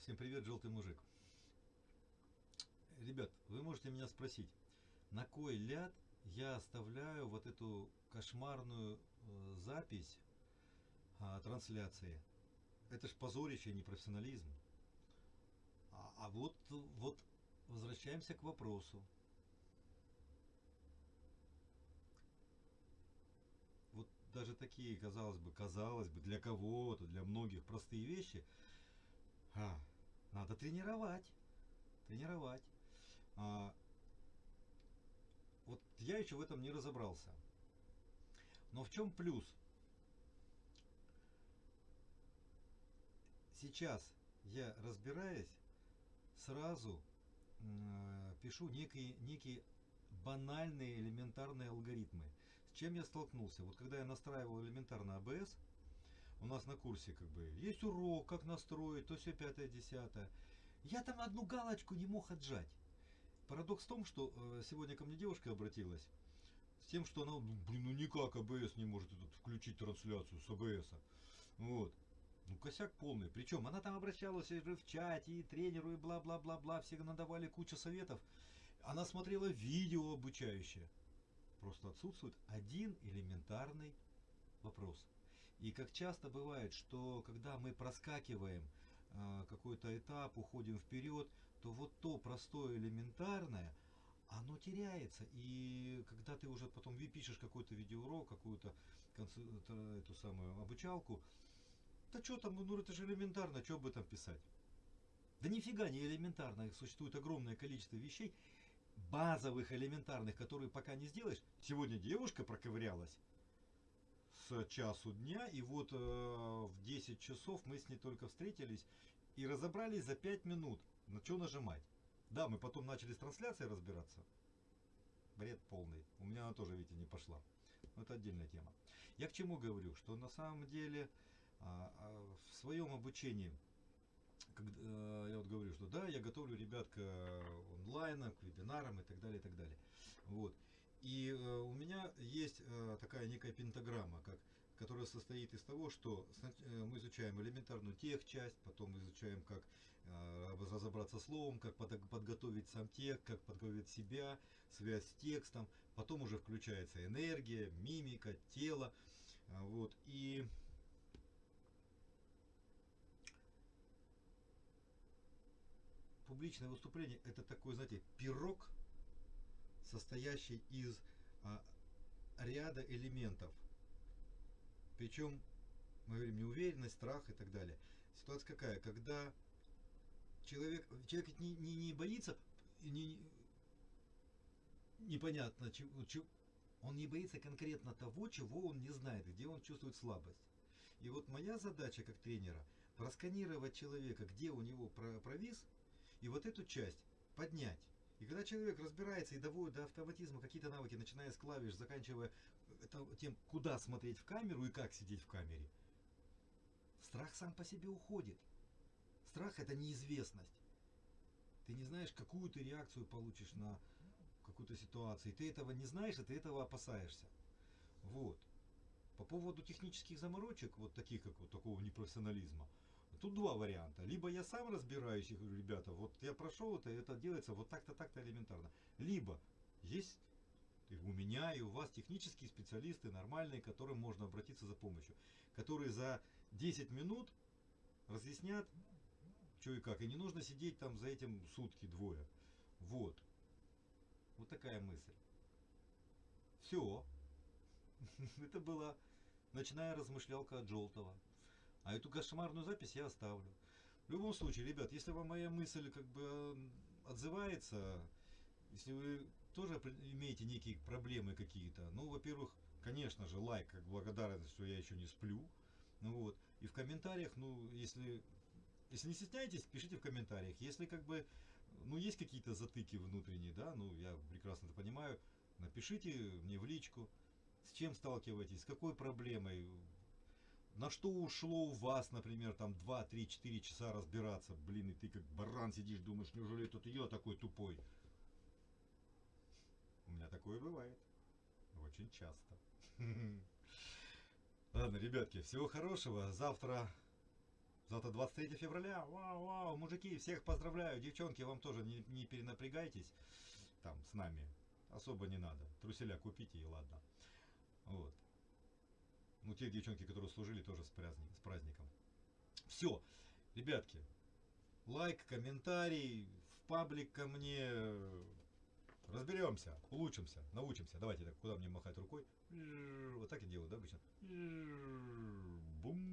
Всем привет, желтый мужик. Ребят, вы можете меня спросить, на кой ляд я оставляю вот эту кошмарную э, запись э, трансляции? Это ж позорище, а не профессионализм. А, а вот, вот возвращаемся к вопросу. Вот даже такие, казалось бы, казалось бы, для кого-то, для многих простые вещи – тренировать. Тренировать. А, вот я еще в этом не разобрался. Но в чем плюс? Сейчас я разбираясь, сразу э, пишу некие, некие банальные элементарные алгоритмы. С чем я столкнулся? Вот когда я настраивал элементарно АБС, у нас на курсе как бы есть урок, как настроить, то все пятое, десятое. Я там одну галочку не мог отжать. Парадокс в том, что э, сегодня ко мне девушка обратилась с тем, что она, ну, блин, ну никак АБС не может этот, включить трансляцию с АБС. Вот. Ну, косяк полный. Причем она там обращалась и в чате, и тренеру, и бла-бла-бла-бла. Все надавали кучу советов. Она смотрела видео обучающее. Просто отсутствует один элементарный вопрос. И как часто бывает, что когда мы проскакиваем э, какой-то этап, уходим вперед, то вот то простое элементарное, оно теряется. И когда ты уже потом пишешь какой-то видеоурок, какую-то эту самую обучалку, да что там, ну это же элементарно, что об этом писать? Да нифига не элементарно, существует огромное количество вещей, базовых, элементарных, которые пока не сделаешь. Сегодня девушка проковырялась, с часу дня, и вот э, в 10 часов мы с ней только встретились и разобрались за 5 минут, на что нажимать. Да, мы потом начали с трансляцией разбираться. Бред полный. У меня она тоже, видите, не пошла. Но это отдельная тема. Я к чему говорю? Что на самом деле а, а, в своем обучении когда, э, я вот говорю, что да, я готовлю ребят к онлайна, к вебинарам и так далее, и так далее. Вот. И э, у меня э, такая некая пентаграмма, как, которая состоит из того, что э, мы изучаем элементарную тех часть, потом изучаем, как э, разобраться словом, как под, подготовить сам текст, как подготовить себя, связь с текстом, потом уже включается энергия, мимика, тело. Э, вот. И публичное выступление это такой, знаете, пирог, состоящий из а, ряда элементов. Причем, мы говорим, неуверенность, страх и так далее. Ситуация какая? Когда человек, человек не, не, не боится, не, непонятно, чего, чего, он не боится конкретно того, чего он не знает, где он чувствует слабость. И вот моя задача как тренера просканировать человека, где у него провис, и вот эту часть поднять. И когда человек разбирается и доводит до автоматизма какие-то навыки, начиная с клавиш, заканчивая тем, куда смотреть в камеру и как сидеть в камере, страх сам по себе уходит. Страх это неизвестность. Ты не знаешь, какую ты реакцию получишь на какую-то ситуацию. И ты этого не знаешь, и ты этого опасаешься. Вот. По поводу технических заморочек, вот таких, как вот такого непрофессионализма, Тут два варианта. Либо я сам разбираюсь и говорю, ребята, вот я прошел это, это делается вот так-то, так-то элементарно. Либо есть у меня и у вас технические специалисты нормальные, к которым можно обратиться за помощью. Которые за 10 минут разъяснят, что и как. И не нужно сидеть там за этим сутки двое. Вот. Вот такая мысль. Все. Это была ночная размышлялка от Желтого. А эту кошмарную запись я оставлю. В любом случае, ребят, если вам моя мысль как бы отзывается, если вы тоже имеете некие проблемы какие-то, ну, во-первых, конечно же, лайк, благодарность, что я еще не сплю. Ну вот. И в комментариях, ну, если, если не стесняетесь, пишите в комментариях. Если как бы, ну, есть какие-то затыки внутренние, да, ну, я прекрасно это понимаю, напишите мне в личку, с чем сталкиваетесь, с какой проблемой, на что ушло у вас, например, там 2, 3, 4 часа разбираться? Блин, и ты как баран сидишь, думаешь, неужели тут я такой тупой? У меня такое бывает. Очень часто. Ладно, ребятки, всего хорошего. Завтра Завтра 23 февраля. Вау, вау, мужики, всех поздравляю. Девчонки, вам тоже не, не перенапрягайтесь там с нами. Особо не надо. Труселя купите и ладно. Вот. Ну, те девчонки, которые служили, тоже с, праздник, с праздником. Все, ребятки, лайк, комментарий, в паблик ко мне. Разберемся, улучшимся, научимся. Давайте так, куда мне махать рукой? Вот так я делаю, да, обычно? Бум.